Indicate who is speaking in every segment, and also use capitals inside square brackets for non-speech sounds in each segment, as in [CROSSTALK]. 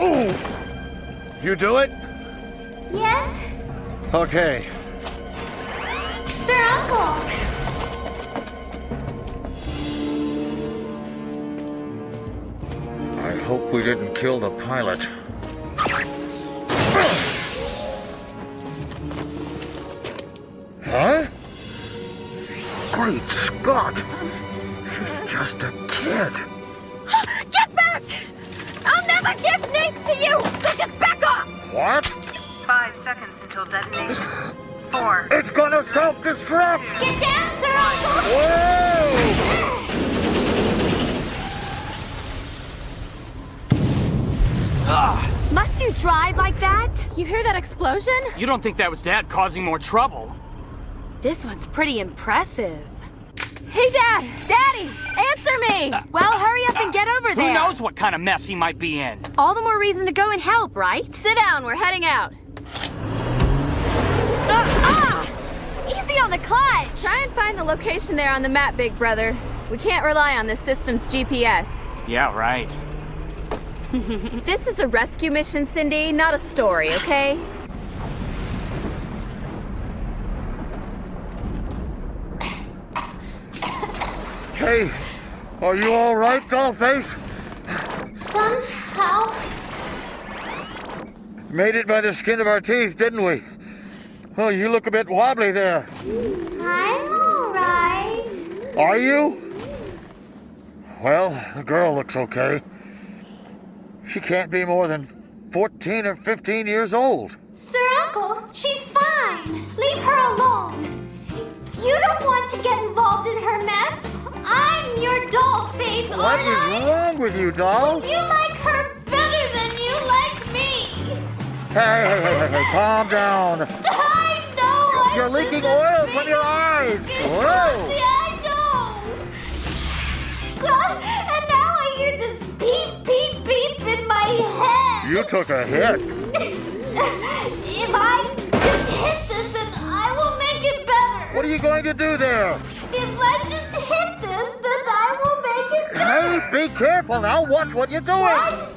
Speaker 1: Ooh! You do it?
Speaker 2: Yes?
Speaker 1: Okay.
Speaker 2: Sir Uncle!
Speaker 1: I hope we didn't kill the pilot. Huh? Great Scott! She's just a kid. What?
Speaker 3: Five seconds until detonation. Four.
Speaker 1: It's gonna self-destruct!
Speaker 2: Get down, Sir Uncle!
Speaker 1: Whoa!
Speaker 4: Must you drive like that?
Speaker 5: You hear that explosion?
Speaker 6: You don't think that was Dad causing more trouble?
Speaker 4: This one's pretty impressive.
Speaker 5: Hey, Dad! Daddy! Answer me!
Speaker 4: Well, hurry up and get over there.
Speaker 6: Who knows what kind of mess he might be in?
Speaker 4: All the more reason to go and help, right?
Speaker 5: Sit down, we're heading out.
Speaker 4: Ah! Easy on the clutch!
Speaker 5: Try and find the location there on the map, big brother. We can't rely on this system's GPS.
Speaker 6: Yeah, right. [LAUGHS] [LAUGHS]
Speaker 5: This is a rescue mission, Cindy, not a story, okay?
Speaker 1: Hey, are you all right, Dollface?
Speaker 2: Somehow,
Speaker 1: Made it by the skin of our teeth, didn't we? Oh, you look a bit wobbly there.
Speaker 2: I'm alright.
Speaker 1: Are you? Well, the girl looks okay. She can't be more than 14 or 15 years old.
Speaker 2: Sir Uncle, she's face,
Speaker 1: What is wrong with you, doll?
Speaker 2: You like her better than you like me.
Speaker 1: Hey, hey, hey, hey, hey, calm down.
Speaker 2: I know.
Speaker 1: You're leaking oil from your eyes. Whoa.
Speaker 2: I know. And now I hear this beep, beep, beep in my head.
Speaker 1: You took a hit. [LAUGHS]
Speaker 2: If I just hit this, then I will make it better.
Speaker 1: What are you going to do there? Be careful now. Watch what you're doing.
Speaker 2: What?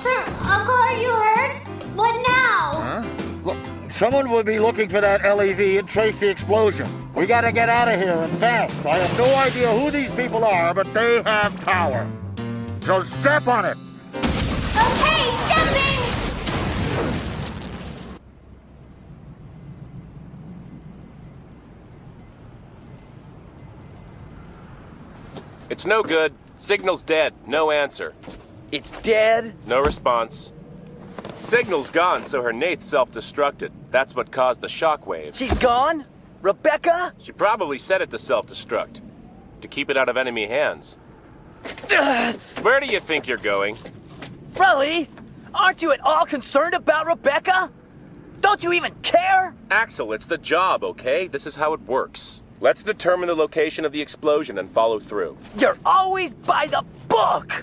Speaker 2: Sir, Uncle, are you hurt? What now?
Speaker 1: Huh? Look, someone will be looking for that LEV and trace the explosion. We gotta get out of here and fast. I have no idea who these people are, but they have power. So step on it.
Speaker 2: Okay, stepping.
Speaker 7: It's no good. Signal's dead. No answer.
Speaker 8: It's dead?
Speaker 7: No response. Signal's gone, so her Nate's self-destructed. That's what caused the shockwave.
Speaker 8: She's gone? Rebecca?
Speaker 7: She probably set it to self-destruct. To keep it out of enemy hands. Where do you think you're going?
Speaker 8: Really? Aren't you at all concerned about Rebecca? Don't you even care?
Speaker 7: Axel, it's the job, okay? This is how it works. Let's determine the location of the explosion and follow through.
Speaker 8: You're always by the book!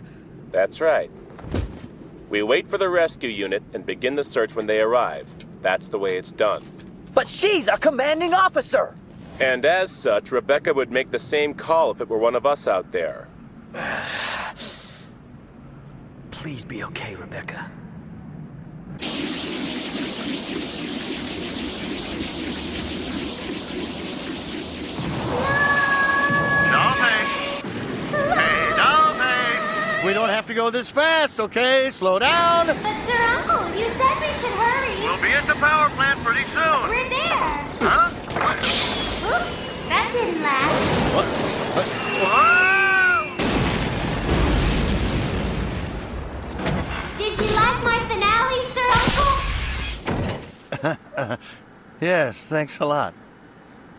Speaker 7: That's right. We wait for the rescue unit and begin the search when they arrive. That's the way it's done.
Speaker 8: But she's our commanding officer!
Speaker 7: And as such, Rebecca would make the same call if it were one of us out there. [SIGHS]
Speaker 8: Please be okay, Rebecca.
Speaker 1: Have to go this fast, okay? Slow down.
Speaker 2: But Sir Uncle, you said we should hurry.
Speaker 1: We'll be at the power plant pretty soon.
Speaker 2: We're there.
Speaker 1: Huh?
Speaker 2: Oops, that didn't last.
Speaker 1: Whoa!
Speaker 2: Did you like my finale, Sir Uncle? [LAUGHS]
Speaker 1: Yes, thanks a lot.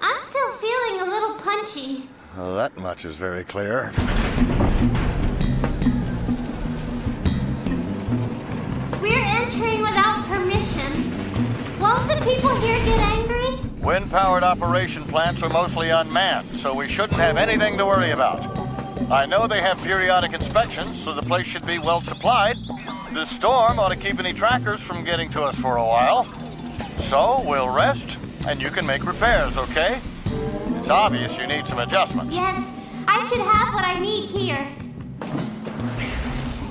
Speaker 2: I'm still feeling a little punchy.
Speaker 1: Well, that much is very clear.
Speaker 2: Here get angry?
Speaker 1: Wind-powered operation plants are mostly unmanned, so we shouldn't have anything to worry about. I know they have periodic inspections, so the place should be well supplied. This storm ought to keep any trackers from getting to us for a while. So we'll rest, and you can make repairs, okay? It's obvious you need some adjustments.
Speaker 2: Yes, I should have what I need here.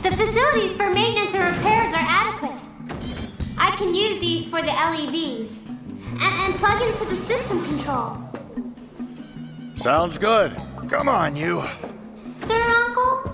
Speaker 2: The facilities for maintenance and repairs are adequate. I can use these for the LEVs and, and plug into the system control.
Speaker 1: Sounds good. Come on, you.
Speaker 2: Sir Uncle,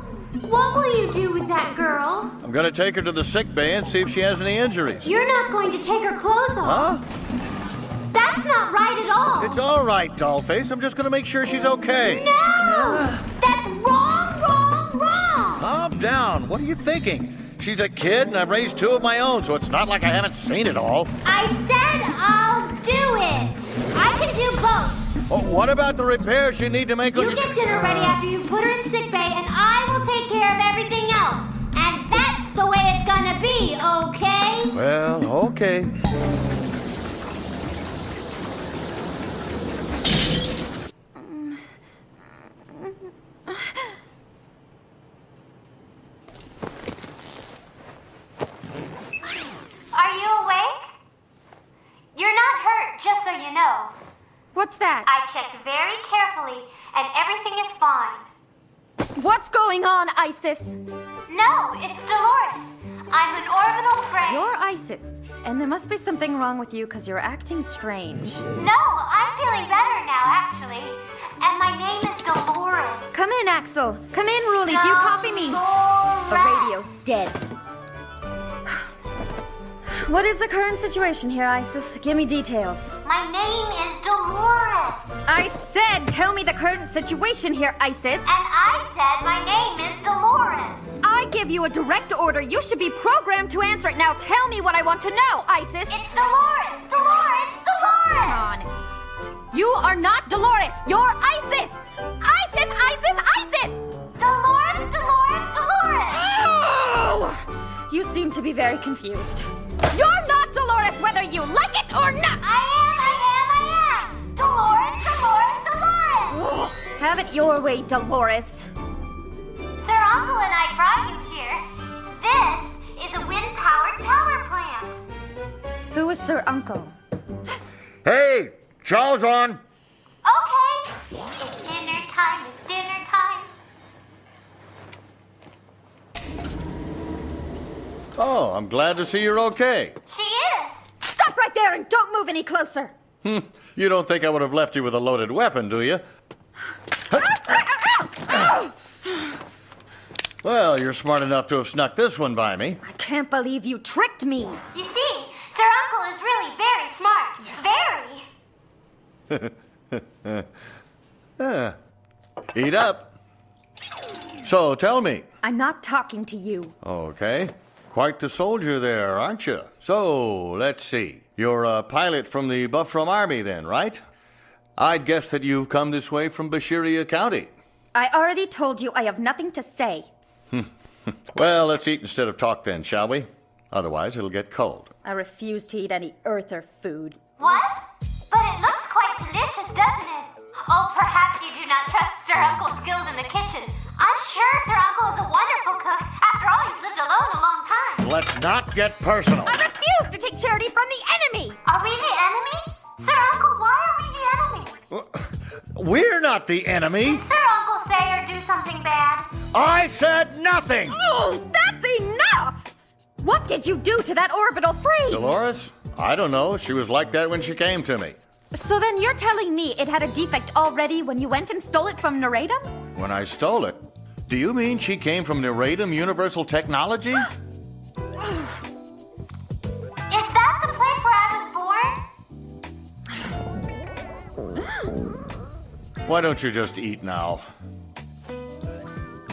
Speaker 2: what will you do with that girl?
Speaker 1: I'm gonna take her to the sick bay and see if she has any injuries.
Speaker 2: You're not going to take her clothes off.
Speaker 1: Huh?
Speaker 2: That's not right at all.
Speaker 1: It's all right, Dollface. I'm just gonna make sure she's okay.
Speaker 2: No! That's wrong, wrong, wrong!
Speaker 1: Calm down. What are you thinking? She's a kid, and I've raised two of my own, so it's not like I haven't seen it all.
Speaker 2: I said I'll do it. I can do both.
Speaker 1: Oh, what about the repairs you need to make?
Speaker 2: You get dinner ready after you put her in sick bay, and I will take care of everything else. And that's the way it's gonna be, okay?
Speaker 1: Well, okay.
Speaker 2: Are you awake? You're not hurt, just so you know.
Speaker 5: What's that?
Speaker 2: I checked very carefully, and everything is fine.
Speaker 5: What's going on, Isis?
Speaker 2: No, it's Dolores. I'm an orbital frame.
Speaker 5: You're Isis, and there must be something wrong with you because you're acting strange.
Speaker 2: No, I'm feeling better now, actually. And my name is Dolores.
Speaker 5: Come in, Axel. Come in, Ruli. Do you copy me? The radio's dead. What is the current situation here, Isis? Give me details.
Speaker 2: My name is Dolores.
Speaker 5: I said, tell me the current situation here, Isis.
Speaker 2: And I said my name is Dolores.
Speaker 5: I give you a direct order. You should be programmed to answer it. Now tell me what I want to know, Isis.
Speaker 2: It's Dolores. Dolores. Dolores.
Speaker 5: Come on. You are not Dolores. You're Isis. Isis, Isis, Isis.
Speaker 2: Dolores. Dolores. Dolores.
Speaker 5: Oh! [GASPS] You seem to be very confused. You're not it your way, Dolores.
Speaker 2: Sir Uncle and I brought you here. This is a wind-powered power plant.
Speaker 5: Who is Sir Uncle?
Speaker 1: Hey, Charles on.
Speaker 2: Okay. It's dinner time. It's dinner time.
Speaker 1: Oh, I'm glad to see you're okay.
Speaker 2: She is.
Speaker 5: Stop right there and don't move any closer.
Speaker 1: Hmm, You don't think I would have left you with a loaded weapon, do you? Well, you're smart enough to have snuck this one by me.
Speaker 5: I can't believe you tricked me.
Speaker 2: You see, Sir Uncle is really very smart. Very. [LAUGHS]
Speaker 1: Eh, Eat up. So, tell me.
Speaker 5: I'm not talking to you.
Speaker 1: Okay. Quite the soldier there, aren't you? So, let's see. You're a pilot from the Bahram Army, then, right? I'd guess that you've come this way from Bashiria County.
Speaker 5: I already told you I have nothing to say. [LAUGHS]
Speaker 1: Well, let's eat instead of talk, then, shall we? Otherwise, it'll get cold.
Speaker 5: I refuse to eat any Earther food.
Speaker 2: What? But it looks quite delicious, doesn't it? Oh, perhaps you do not trust Sir Uncle's skills in the kitchen. I'm sure Sir Uncle is a wonderful cook. After all, he's lived alone a long time.
Speaker 1: Let's not get personal.
Speaker 5: I refuse to take charity from the enemy!
Speaker 2: Are we the enemy? Sir Uncle, why are we the enemy? [LAUGHS]
Speaker 1: We're not the enemy.
Speaker 2: Did Sir Uncle
Speaker 1: I said nothing.
Speaker 5: Oh, that's enough! What did you do to that orbital frame?
Speaker 1: Dolores? I don't know. She was like that when she came to me.
Speaker 5: So then you're telling me it had a defect already when you went and stole it from Neradum?
Speaker 1: When I stole it. Do you mean she came from Neradum Universal Technology? [GASPS]
Speaker 2: Is that the place where I was born?
Speaker 1: Why don't you just eat now?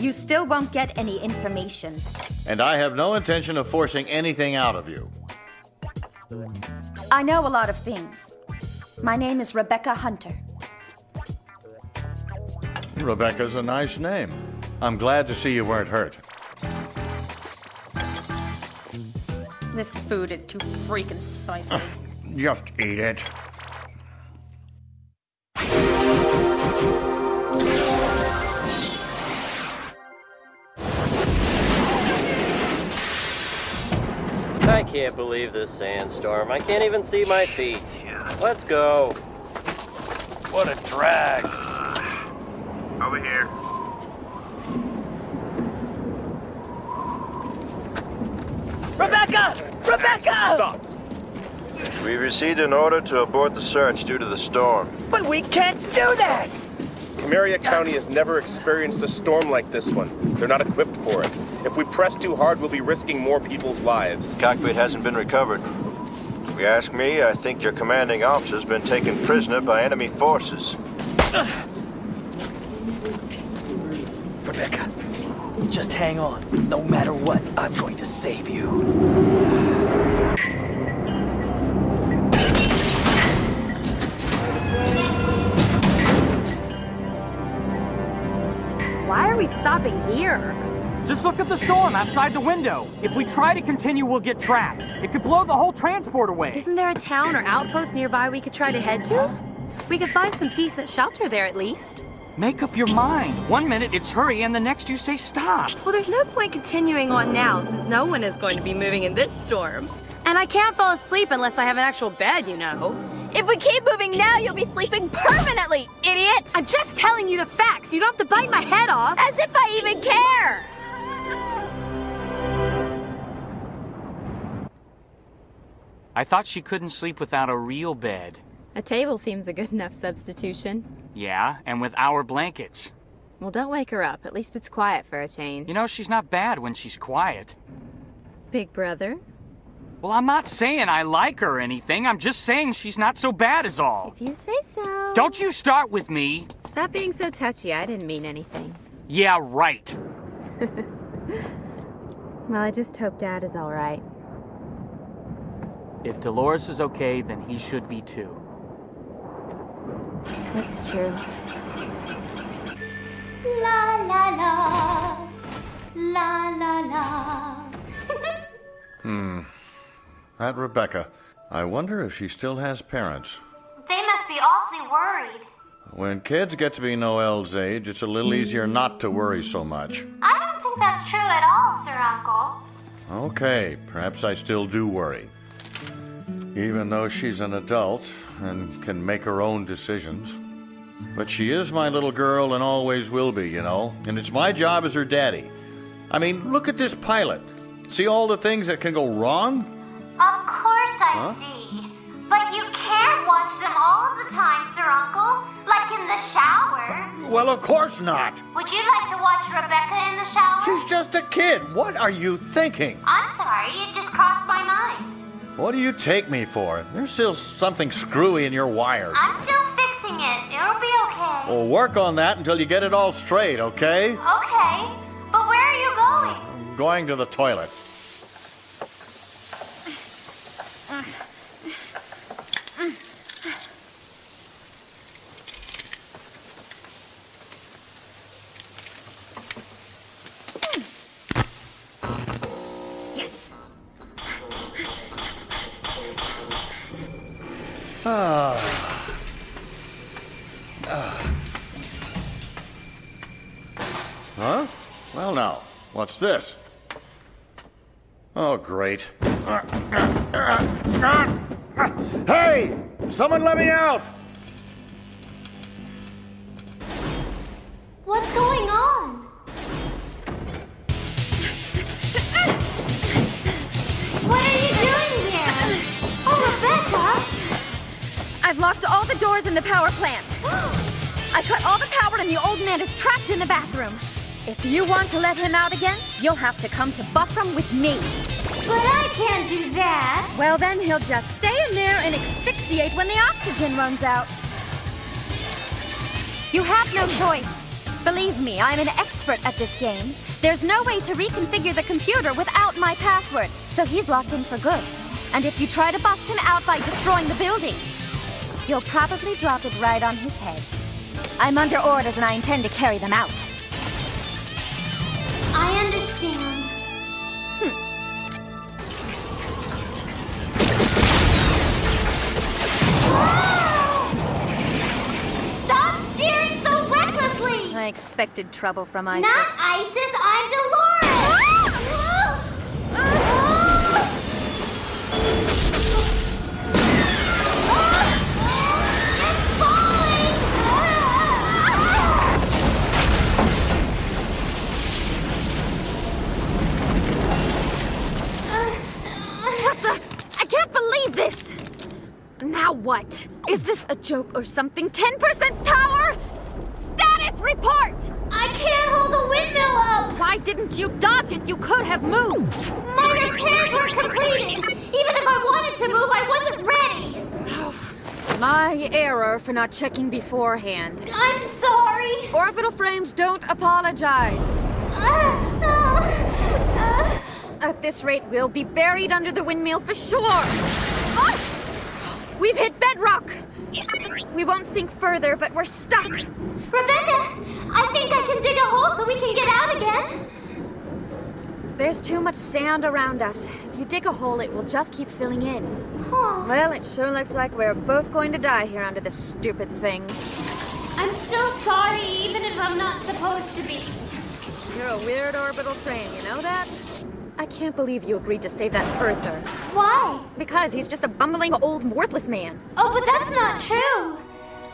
Speaker 5: You still won't get any information.
Speaker 1: And I have no intention of forcing anything out of you.
Speaker 5: I know a lot of things. My name is Rebecca Hunter.
Speaker 1: Rebecca's a nice name. I'm glad to see you weren't hurt.
Speaker 5: This food is too freaking spicy.
Speaker 1: Just eat it.
Speaker 9: Can't believe this sandstorm. I can't even see my feet. Let's go.
Speaker 7: What a drag.
Speaker 10: Over here.
Speaker 8: Rebecca! Rebecca!
Speaker 7: Stop.
Speaker 10: We've received an order to abort the search due to the storm.
Speaker 8: But we can't do that!
Speaker 7: Camaria County has never experienced a storm like this one. They're not equipped for it. If we press too hard, we'll be risking more people's lives.
Speaker 10: Cockpit hasn't been recovered. If you ask me, I think your commanding officer's been taken prisoner by enemy forces.
Speaker 8: Rebecca, just hang on. No matter what, I'm going to save you.
Speaker 4: Stopping here?
Speaker 6: Just look at the storm outside the window. If we try to continue, we'll get trapped. It could blow the whole transport away.
Speaker 4: Isn't there a town or outpost nearby we could try to head to? We could find some decent shelter there at least.
Speaker 6: Make up your mind. One minute it's hurry, and the next you say stop.
Speaker 4: Well, there's no point continuing on now since no one is going to be moving in this storm. And I can't fall asleep unless I have an actual bed, you know.
Speaker 5: If we keep moving now, you'll be sleeping permanently, idiot!
Speaker 4: I'm just telling you the facts. You don't have to bite my head off.
Speaker 5: As if I even care!
Speaker 6: I thought she couldn't sleep without a real bed.
Speaker 4: A table seems a good enough substitution.
Speaker 6: Yeah, and with our blankets.
Speaker 4: Well, don't wake her up. At least it's quiet for a change.
Speaker 6: You know, she's not bad when she's quiet.
Speaker 4: Big brother?
Speaker 6: Well, I'm not saying I like her or anything. I'm just saying she's not so bad as all.
Speaker 4: If you say so.
Speaker 6: Don't you start with me.
Speaker 4: Stop being so touchy. I didn't mean anything.
Speaker 6: Yeah, right. [LAUGHS]
Speaker 4: Well, I just hope Dad is all right.
Speaker 6: If Dolores is okay, then he should be too.
Speaker 4: That's true.
Speaker 2: La la la. La la la. [LAUGHS]
Speaker 1: Hmm. That Rebecca. I wonder if she still has parents.
Speaker 2: They must be awfully worried.
Speaker 1: When kids get to be Noel's age, it's a little easier not to worry so much.
Speaker 2: I don't think that's true at all, Sir Uncle.
Speaker 1: Okay, perhaps I still do worry. Even though she's an adult and can make her own decisions. But she is my little girl and always will be, you know. And it's my job as her daddy. I mean, look at this pilot. See all the things that can go wrong?
Speaker 2: I
Speaker 1: Huh?
Speaker 2: see. But you can't watch them all the time, Sir Uncle. Like in the shower.
Speaker 1: Well, of course not.
Speaker 2: Would you like to watch Rebecca in the shower?
Speaker 1: She's just a kid. What are you thinking?
Speaker 2: I'm sorry, it just crossed my mind.
Speaker 1: What do you take me for? There's still something screwy in your wires.
Speaker 2: I'm still fixing it. It'll be okay.
Speaker 1: Well, work on that until you get it all straight, okay?
Speaker 2: Okay. But where are you going?
Speaker 1: I'm going to the toilet. What's this? Oh, great. Hey! Someone let me out!
Speaker 2: What's going on? What are you doing here? Oh, Rebecca!
Speaker 5: I've locked all the doors in the power plant. [GASPS] I cut all the power and the old man is trapped in the bathroom. If you want to let him out again, you'll have to come to Bahram with me.
Speaker 2: But I can't do that.
Speaker 5: Well, then he'll just stay in there and asphyxiate when the oxygen runs out. You have no choice. Believe me, I'm an expert at this game. There's no way to reconfigure the computer without my password, so he's locked in for good. And if you try to bust him out by destroying the building, you'll probably drop it right on his head. I'm under orders and I intend to carry them out.
Speaker 2: I understand. Hmm. Stop steering so recklessly!
Speaker 5: I expected trouble from Isis.
Speaker 2: Not Isis,
Speaker 5: Is this a joke or something? 10% power? Status report!
Speaker 2: I can't hold the windmill up!
Speaker 5: Why didn't you dodge it? You could have moved!
Speaker 2: My repairs were completed! Even if I wanted to move, I wasn't ready!
Speaker 5: My error for not checking beforehand.
Speaker 2: I'm sorry!
Speaker 5: Orbital frames don't apologize.
Speaker 2: Uh, uh, uh.
Speaker 5: At this rate, we'll be buried under the windmill for sure! Ah! We've hit bedrock! We won't sink further, but we're stuck!
Speaker 2: Rebecca, I think I can dig a hole so we can get out again.
Speaker 5: There's too much sand around us. If you dig a hole, it will just keep filling in.
Speaker 2: Huh.
Speaker 5: Well, it sure looks like we're both going to die here under this stupid thing.
Speaker 2: I'm still sorry, even if I'm not supposed to be.
Speaker 5: You're a weird orbital frame, you know that? I can't believe you agreed to save that Earther.
Speaker 2: Why?
Speaker 5: Because he's just a bumbling old worthless man.
Speaker 2: Oh, but that's not true.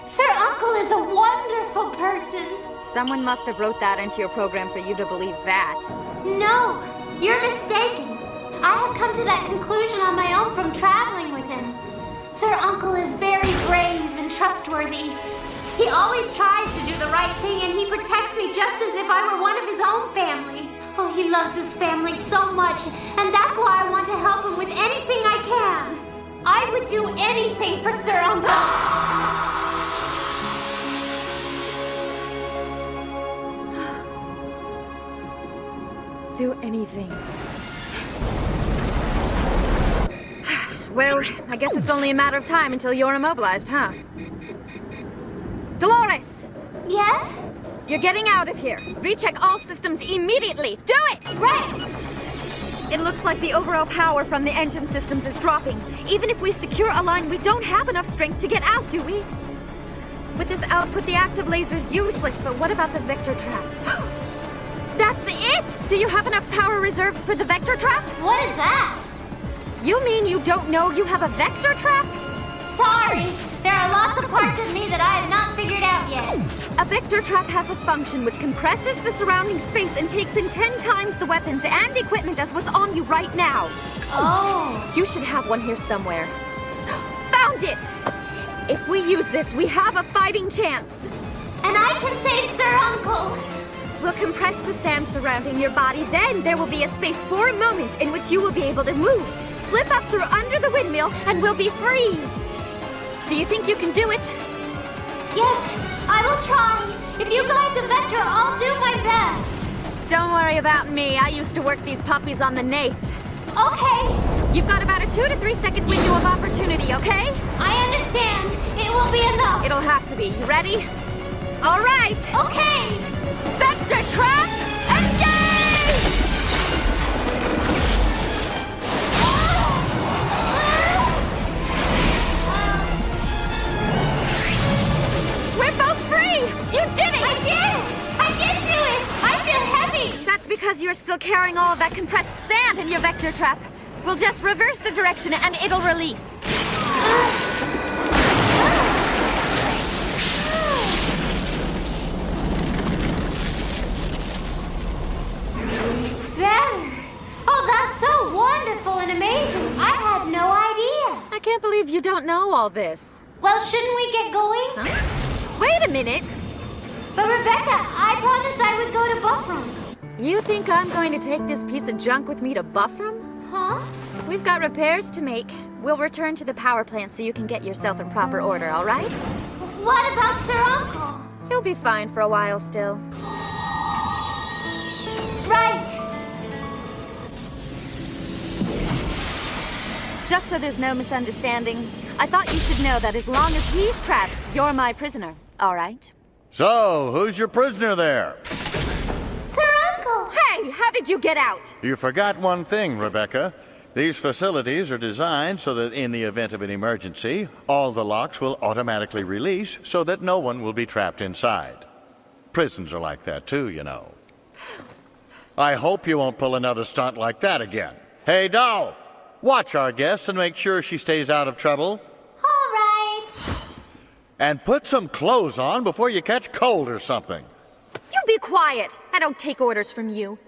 Speaker 2: Sir Uncle is a wonderful person.
Speaker 5: Someone must have wrote that into your program for you to believe that.
Speaker 2: No, you're mistaken. I have come to that conclusion on my own from traveling with him. Sir Uncle is very brave and trustworthy. He always tries to do the right thing and he protects me just as if I were one of his own family. Oh, he loves his family so much, and that's why I want to help him with anything I can. I would do anything for Sir Uncle. [SIGHS]
Speaker 5: do anything. [SIGHS] well, I guess it's only a matter of time until you're immobilized, huh? Dolores!
Speaker 2: Yes?
Speaker 5: You're getting out of here. Recheck all systems immediately. Do it!
Speaker 2: Right!
Speaker 5: It looks like the overall power from the engine systems is dropping. Even if we secure a line, we don't have enough strength to get out, do we? With this output, the active laser's useless, but what about the vector trap? [GASPS] That's it! Do you have enough power reserved for the vector trap?
Speaker 2: What is that?
Speaker 5: You mean you don't know you have a vector trap?
Speaker 2: Sorry, there are lots of parts of me that I have not figured out yet.
Speaker 5: A vector trap has a function which compresses the surrounding space and takes in ten times the weapons and equipment as what's on you right now.
Speaker 2: Oh.
Speaker 5: You should have one here somewhere. [GASPS] Found it! If we use this, we have a fighting chance.
Speaker 2: And I can save Sir Uncle.
Speaker 5: We'll compress the sand surrounding your body, then there will be a space for a moment in which you will be able to move, slip up through under the windmill, and we'll be free. Do you think you can do it?
Speaker 2: Yes, I will try. If you guide the vector, I'll do my best.
Speaker 5: Don't worry about me. I used to work these puppies on the Nath.
Speaker 2: Okay.
Speaker 5: You've got about a two to three second window of opportunity, okay?
Speaker 2: I understand. It will be enough.
Speaker 5: It'll have to be. You ready? All right.
Speaker 2: Okay.
Speaker 5: Still carrying all of that compressed sand in your vector trap. We'll just reverse the direction and it'll release.
Speaker 2: Better. Oh, that's so wonderful and amazing. I had no idea.
Speaker 5: I can't believe you don't know all this.
Speaker 2: Well, shouldn't we get going?
Speaker 5: Huh? Wait a minute.
Speaker 2: But Rebecca, I promised I would go to Bahram.
Speaker 5: You think I'm going to take this piece of junk with me to Bahram?
Speaker 2: Huh?
Speaker 5: We've got repairs to make. We'll return to the power plant so you can get yourself in proper order, all right?
Speaker 2: What about Sir Uncle?
Speaker 5: He'll be fine for a while still.
Speaker 2: Right.
Speaker 5: Just so there's no misunderstanding, I thought you should know that as long as he's trapped, you're my prisoner, all right?
Speaker 1: So, who's your prisoner there?
Speaker 2: Sir Uncle!
Speaker 5: Hey, how did you get out?
Speaker 1: You forgot one thing, Rebecca. These facilities are designed so that in the event of an emergency, all the locks will automatically release so that no one will be trapped inside. Prisons are like that too, you know. I hope you won't pull another stunt like that again. Hey, Doll! Watch our guest and make sure she stays out of trouble.
Speaker 2: All right.
Speaker 1: And put some clothes on before you catch cold or something.
Speaker 5: You be quiet. I don't take orders from you.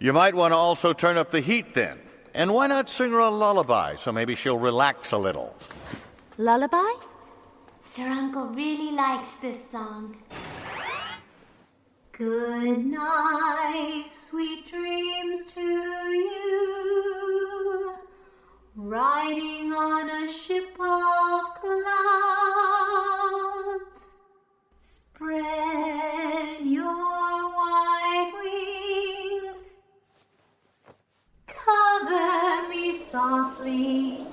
Speaker 1: You might want to also turn up the heat then. And why not sing her a lullaby so maybe she'll relax a little?
Speaker 5: Lullaby?
Speaker 2: Sir Uncle really likes this song. Good night, sweet dreams to you. Riding on a ship of clouds. Spread softly